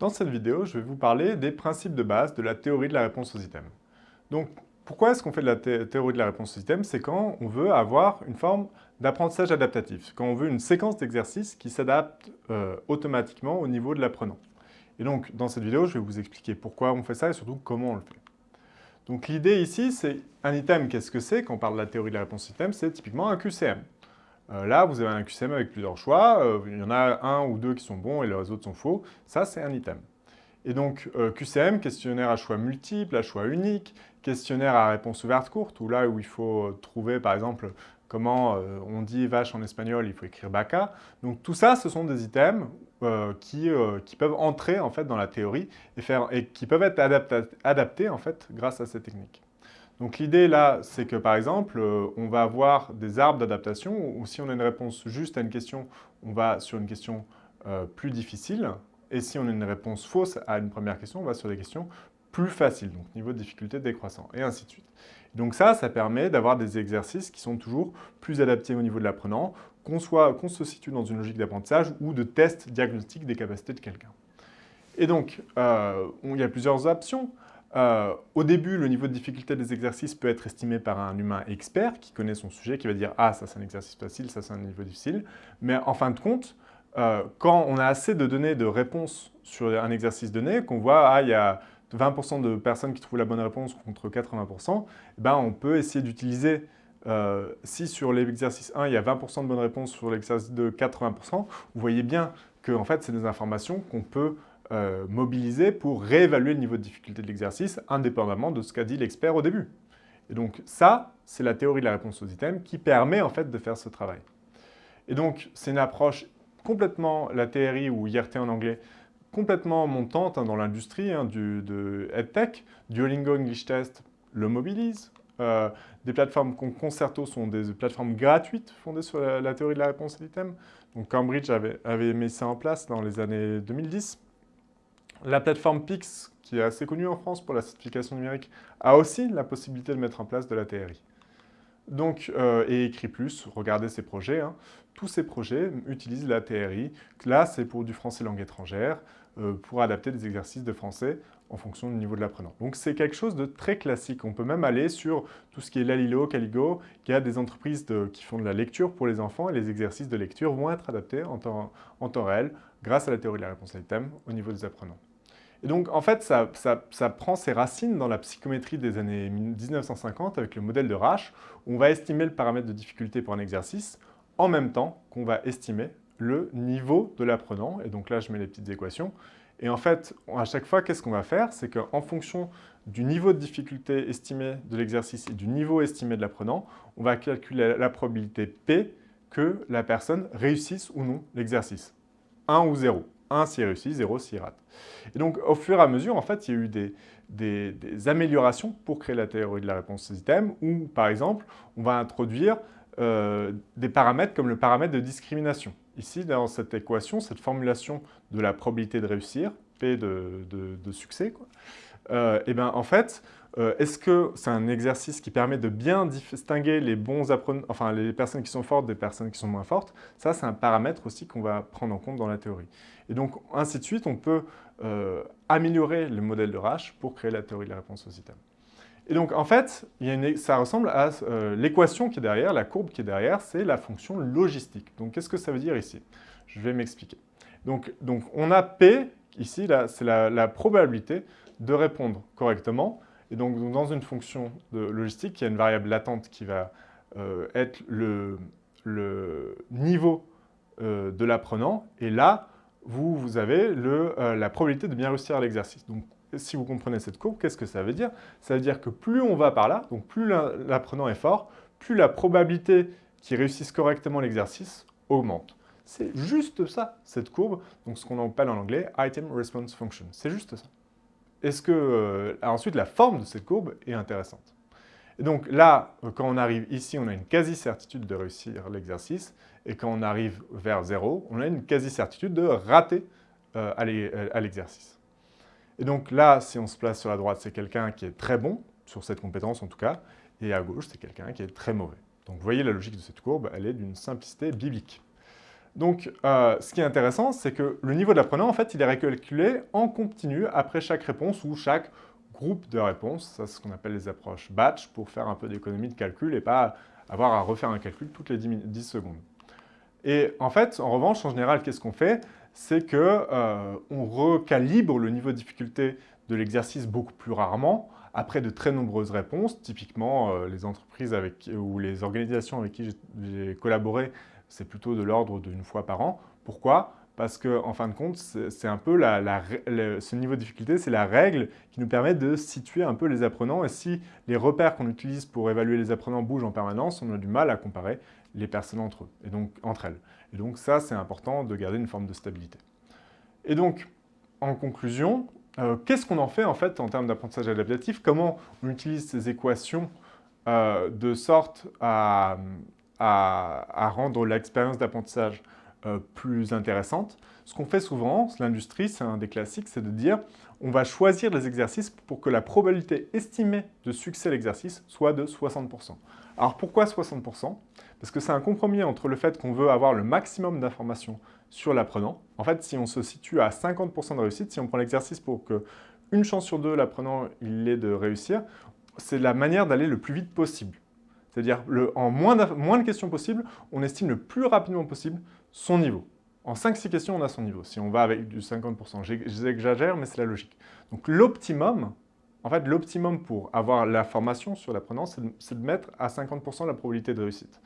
Dans cette vidéo, je vais vous parler des principes de base de la théorie de la réponse aux items. Donc, pourquoi est-ce qu'on fait de la théorie de la réponse aux items? C'est quand on veut avoir une forme d'apprentissage adaptatif, quand on veut une séquence d'exercices qui s'adapte euh, automatiquement au niveau de l'apprenant. Et donc, dans cette vidéo, je vais vous expliquer pourquoi on fait ça et surtout comment on le fait. Donc, l'idée ici, c'est un item, qu'est-ce que c'est? Quand on parle de la théorie de la réponse aux items, c'est typiquement un QCM. Euh, là, vous avez un QCM avec plusieurs choix. Euh, il y en a un ou deux qui sont bons et les autres sont faux. Ça, c'est un item. Et donc, euh, QCM, questionnaire à choix multiples, à choix unique, questionnaire à réponse ouverte courte, ou là où il faut trouver, par exemple, comment on dit vache en espagnol, il faut écrire vaca. Donc, tout ça, ce sont des items qui, peuvent entrer, en fait, dans la théorie et, faire, et qui peuvent être adaptés, en fait, grâce à ces techniques. Donc l'idée là, c'est que par exemple, euh, on va avoir des arbres d'adaptation où si on a une réponse juste à une question, on va sur une question euh, plus difficile. Et si on a une réponse fausse à une première question, on va sur des questions plus faciles, donc niveau de difficulté décroissant, et ainsi de suite. Donc ça, ça permet d'avoir des exercices qui sont toujours plus adaptés au niveau de l'apprenant, qu'on se situe dans une logique d'apprentissage ou de test diagnostic des capacités de quelqu'un. Et donc, euh, il y a plusieurs options. Euh, au début, le niveau de difficulté des exercices peut être estimé par un humain expert qui connaît son sujet, qui va dire « Ah, ça c'est un exercice facile, ça c'est un niveau difficile ». Mais en fin de compte, euh, quand on a assez de données de réponses sur un exercice donné, qu'on voit « Ah, il y a 20% de personnes qui trouvent la bonne réponse contre 80%, eh ben, on peut essayer d'utiliser euh, si sur l'exercice 1, il y a 20% de bonnes réponses, sur l'exercice 2, 80%, vous voyez bien que fait, c'est des informations qu'on peut euh, mobiliser pour réévaluer le niveau de difficulté de l'exercice indépendamment de ce qu'a dit l'expert au début. Et donc ça, c'est la théorie de la réponse aux items qui permet en fait de faire ce travail. Et donc c'est une approche complètement, la TRI ou IRT en anglais, complètement montante hein, dans l'industrie hein, de EdTech. Duolingo English Test le mobilise. Euh, des plateformes comme Concerto sont des plateformes gratuites fondées sur la, théorie de la réponse aux items. Donc Cambridge avait, avait mis ça en place dans les années 2010. La plateforme Pix, qui est assez connue en France pour la certification numérique, a aussi la possibilité de mettre en place de la TRI. Donc, euh, et Écrit Plus, regardez ces projets. Hein. Tous ces projets utilisent la TRI. Là, c'est pour du français langue étrangère, euh, pour adapter des exercices de français en fonction du niveau de l'apprenant. Donc c'est quelque chose de très classique. On peut même aller sur tout ce qui est Lalilo, Caligo, qui a des entreprises qui font de la lecture pour les enfants et les exercices de lecture vont être adaptés en temps, en temps réel grâce à la théorie de la réponse à l'item au niveau des apprenants. Et donc, en fait, ça, prend ses racines dans la psychométrie des années 1950 avec le modèle de Rasch, où on va estimer le paramètre de difficulté pour un exercice en même temps qu'on va estimer le niveau de l'apprenant. Et donc là, je mets les petites équations. Et en fait, à chaque fois, qu'est-ce qu'on va faire? C'est qu'en fonction du niveau de difficulté estimé de l'exercice et du niveau estimé de l'apprenant, on va calculer la probabilité P que la personne réussisse ou non l'exercice. 1 ou 0. 1 s'il réussit, 0 s'il rate. Et donc, au fur et à mesure, en fait, il y a eu des, améliorations pour créer la théorie de la réponse aux items, où, par exemple, on va introduire euh, des paramètres comme le paramètre de discrimination. Ici, dans cette équation, cette formulation de la probabilité de réussir, P de, succès, quoi, euh, et ben, en fait, euh, est-ce que c'est un exercice qui permet de bien distinguer les bons apprenants, enfin les personnes qui sont fortes des personnes qui sont moins fortes? Ça, c'est un paramètre aussi qu'on va prendre en compte dans la théorie. Et donc, ainsi de suite, on peut euh, améliorer le modèle de Rasch pour créer la théorie de la réponse aux items. Et donc, en fait, ça ressemble à euh, l'équation qui est derrière, la courbe qui est derrière, c'est la fonction logistique. Donc, qu'est-ce que ça veut dire ici? Je vais m'expliquer. Donc, donc, on a P, ici, c'est la, probabilité de répondre correctement. Et donc, dans une fonction de logistique, il y a une variable latente qui va euh, être le, niveau de l'apprenant. Et là, vous, vous avez euh, la probabilité de bien réussir l'exercice. Donc, si vous comprenez cette courbe, qu'est-ce que ça veut dire? Ça veut dire que plus on va par là, donc plus l'apprenant est fort, plus la probabilité qu'il réussisse correctement l'exercice augmente. C'est juste ça, cette courbe, donc ce qu'on appelle en anglais Item Response Function. C'est juste ça. Est-ce que, euh, ensuite, la forme de cette courbe est intéressante. Et donc là, quand on arrive ici, on a une quasi-certitude de réussir l'exercice. Et quand on arrive vers 0, on a une quasi-certitude de rater euh, euh, à l'exercice. Et donc là, si on se place sur la droite, c'est quelqu'un qui est très bon, sur cette compétence en tout cas, et à gauche, c'est quelqu'un qui est très mauvais. Donc vous voyez la logique de cette courbe, elle est d'une simplicité biblique. Donc, euh, ce qui est intéressant, c'est que le niveau de l'apprenant, en fait, il est recalculé en continu après chaque réponse ou chaque groupe de réponses. C'est ce qu'on appelle les approches batch pour faire un peu d'économie de calcul et pas avoir à refaire un calcul toutes les 10, secondes. Et en fait, en revanche, en général, qu'est-ce qu'on fait? C'est qu'on euh, recalibre le niveau de difficulté de l'exercice beaucoup plus rarement, après de très nombreuses réponses. Typiquement, euh, les entreprises avec, ou les organisations avec qui j'ai collaboré, c'est plutôt de l'ordre d'une fois par an. Pourquoi? Parce qu'en en fin de compte, c'est un peu ce niveau de difficulté, c'est la règle qui nous permet de situer un peu les apprenants. Et si les repères qu'on utilise pour évaluer les apprenants bougent en permanence, on a du mal à comparer les personnes entre eux, et donc entre elles. Et donc ça, c'est important de garder une forme de stabilité. Et donc, en conclusion, euh, qu'est-ce qu'on en fait en fait en termes d'apprentissage adaptatif? Comment on utilise ces équations euh, de sorte à, rendre l'expérience d'apprentissage euh, plus intéressante Ce qu'on fait souvent, l'industrie, c'est un des classiques, c'est de dire on va choisir des exercices pour que la probabilité estimée de succès de l'exercice soit de 60%. Alors pourquoi 60% Parce que c'est un compromis entre le fait qu'on veut avoir le maximum d'informations sur l'apprenant. En fait, si on se situe à 50% de réussite, si on prend l'exercice pour que une chance sur deux, l'apprenant il ait de réussir, c'est la manière d'aller le plus vite possible. C'est-à-dire, en moins de, questions possibles, on estime le plus rapidement possible son niveau. En 5-6 questions, on a son niveau, si on va avec du 50%. J'exagère, mais c'est la logique. Donc l'optimum, en fait, l'optimum pour avoir l'information sur l'apprenant, c'est de, mettre à 50% la probabilité de réussite.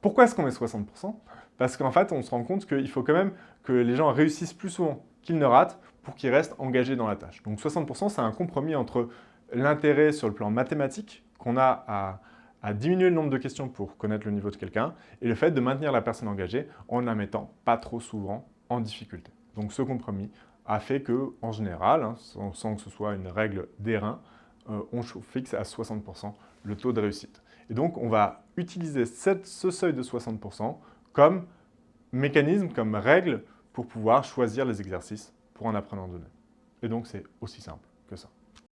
Pourquoi est-ce qu'on met 60% Parce qu'en fait, on se rend compte qu'il faut quand même que les gens réussissent plus souvent qu'ils ne ratent pour qu'ils restent engagés dans la tâche. Donc 60%, c'est un compromis entre l'intérêt sur le plan mathématique qu'on a à, diminuer le nombre de questions pour connaître le niveau de quelqu'un et le fait de maintenir la personne engagée en la mettant pas trop souvent en difficulté. Donc ce compromis a fait que, en général, hein, sans, que ce soit une règle d'airain, euh, on fixe à 60% le taux de réussite. Et donc, on va utiliser ce seuil de 60% comme mécanisme, comme règle pour pouvoir choisir les exercices pour un apprenant donné. Et donc, c'est aussi simple que ça.